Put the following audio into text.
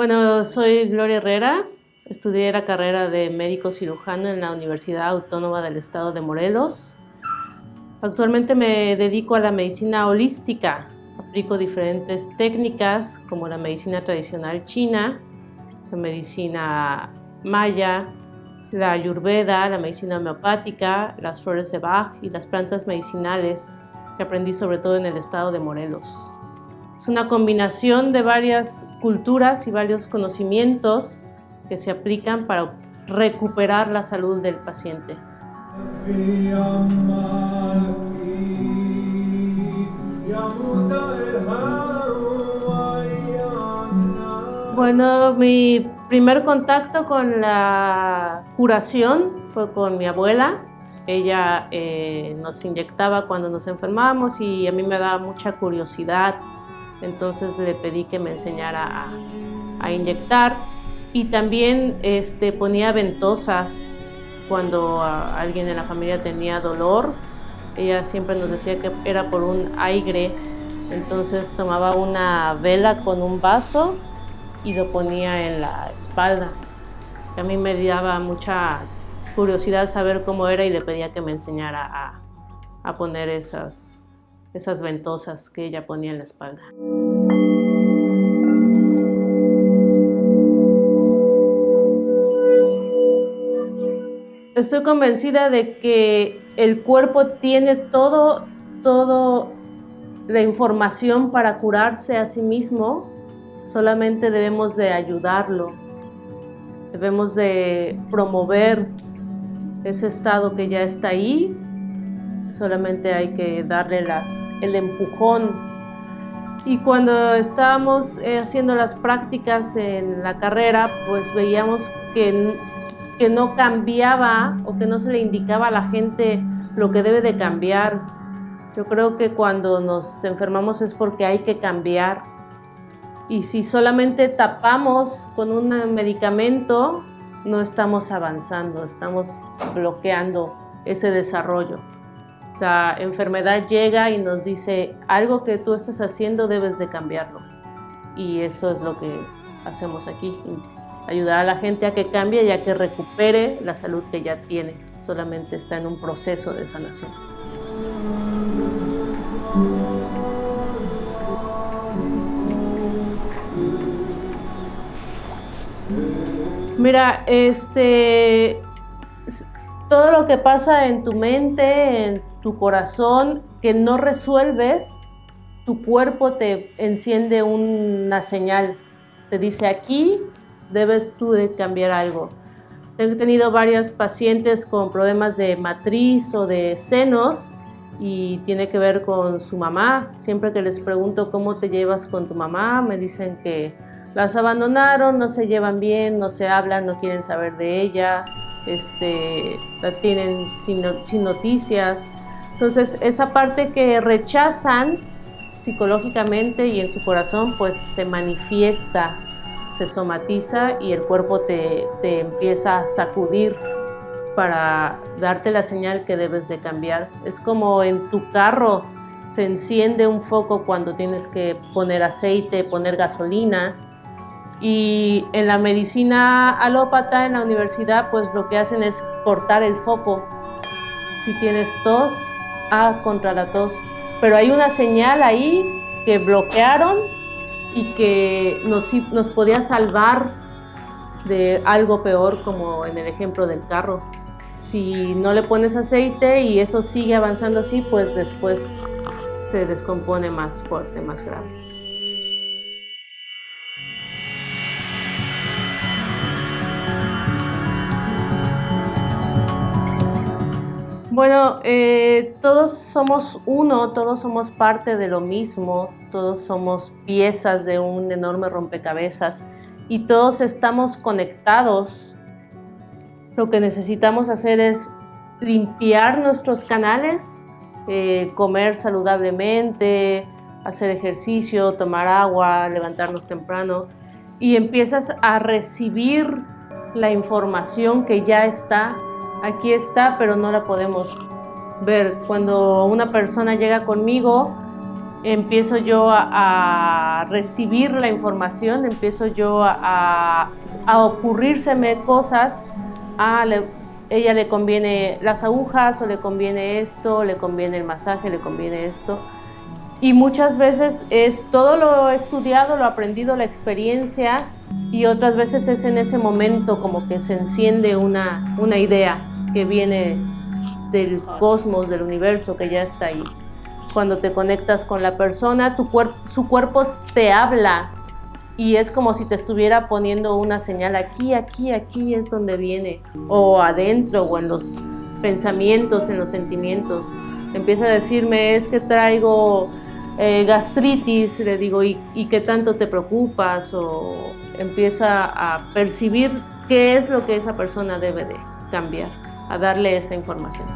Bueno, soy Gloria Herrera, estudié la carrera de médico cirujano en la Universidad Autónoma del Estado de Morelos. Actualmente me dedico a la medicina holística. Aplico diferentes técnicas como la medicina tradicional china, la medicina maya, la ayurveda, la medicina homeopática, las flores de Bach y las plantas medicinales que aprendí sobre todo en el estado de Morelos. Es una combinación de varias culturas y varios conocimientos que se aplican para recuperar la salud del paciente. Bueno, mi primer contacto con la curación fue con mi abuela. Ella eh, nos inyectaba cuando nos enfermábamos y a mí me daba mucha curiosidad entonces le pedí que me enseñara a, inyectar y también este, ponía ventosas cuando alguien en la familia tenía dolor. Ella siempre nos decía que era por un aire, entonces tomaba una vela con un vaso y lo ponía en la espalda. A mí me daba mucha curiosidad saber cómo era y le pedía que me enseñara a, a poner esas, esas ventosas que ella ponía en la espalda. Estoy convencida de que el cuerpo tiene todo, todo la información para curarse a sí mismo, solamente debemos de ayudarlo, debemos de promover ese estado que ya está ahí solamente hay que darle el empujón. Y cuando estábamos eh, haciendo las prácticas en la carrera, pues veíamos que, que no cambiaba o que no se le indicaba a la gente lo que debe de cambiar. Yo creo que cuando nos enfermamos es porque hay que cambiar. Y si solamente tapamos con un medicamento, no estamos avanzando, estamos bloqueando ese desarrollo. La enfermedad llega y nos dice, algo que tú estás haciendo debes de cambiarlo. Y eso es lo que hacemos aquí, ayudar a la gente a que cambie y a que recupere la salud que ya tiene. Solamente está en un proceso de sanación. Mira, este, todo lo que pasa en tu mente, en tu corazón, que no resuelves, tu cuerpo te enciende una señal. Te dice, aquí debes tú de cambiar algo. He tenido varias pacientes con problemas de matriz o de senos y tiene que ver con su mamá. Siempre que les pregunto cómo te llevas con tu mamá, me dicen que las abandonaron, no se llevan bien, no se hablan, no quieren saber de ella, este, la tienen sin, sin noticias. Entonces, esa parte que rechazan psicológicamente y en su corazón, pues se manifiesta, se somatiza y el cuerpo te, te, empieza a sacudir para darte la señal que debes de cambiar. Es como en tu carro se enciende un foco cuando tienes que poner aceite, poner gasolina, y en la medicina alópata, en la universidad, pues lo que hacen es cortar el foco. Si tienes tos, ah, contra la tos. Pero hay una señal ahí que bloquearon y que nos, nos podía salvar de algo peor, como en el ejemplo del carro. Si no le pones aceite y eso sigue avanzando así, pues después se descompone más fuerte, más grave. Bueno, eh, todos somos uno, todos somos parte de lo mismo, todos somos piezas de un enorme rompecabezas y todos estamos conectados. Lo que necesitamos hacer es limpiar nuestros canales, eh, comer saludablemente, hacer ejercicio, tomar agua, levantarnos temprano y empiezas a recibir la información que ya está aquí está, pero no la podemos ver. Cuando una persona llega conmigo, empiezo yo a, recibir la información, empiezo yo a, a ocurrírseme cosas, a ella le conviene las agujas o le conviene esto, le conviene el masaje, le conviene esto. Y muchas veces es todo lo estudiado, lo aprendido, la experiencia y otras veces es en ese momento como que se enciende una, una idea que viene del cosmos, del universo, que ya está ahí. Cuando te conectas con la persona, tu su cuerpo te habla y es como si te estuviera poniendo una señal aquí, aquí, aquí es donde viene, o adentro, o en los pensamientos, en los sentimientos. Empieza a decirme, es que traigo eh, gastritis, le digo, ¿y, ¿y qué tanto te preocupas? O empieza a percibir qué es lo que esa persona debe de cambiar, a darle esa información.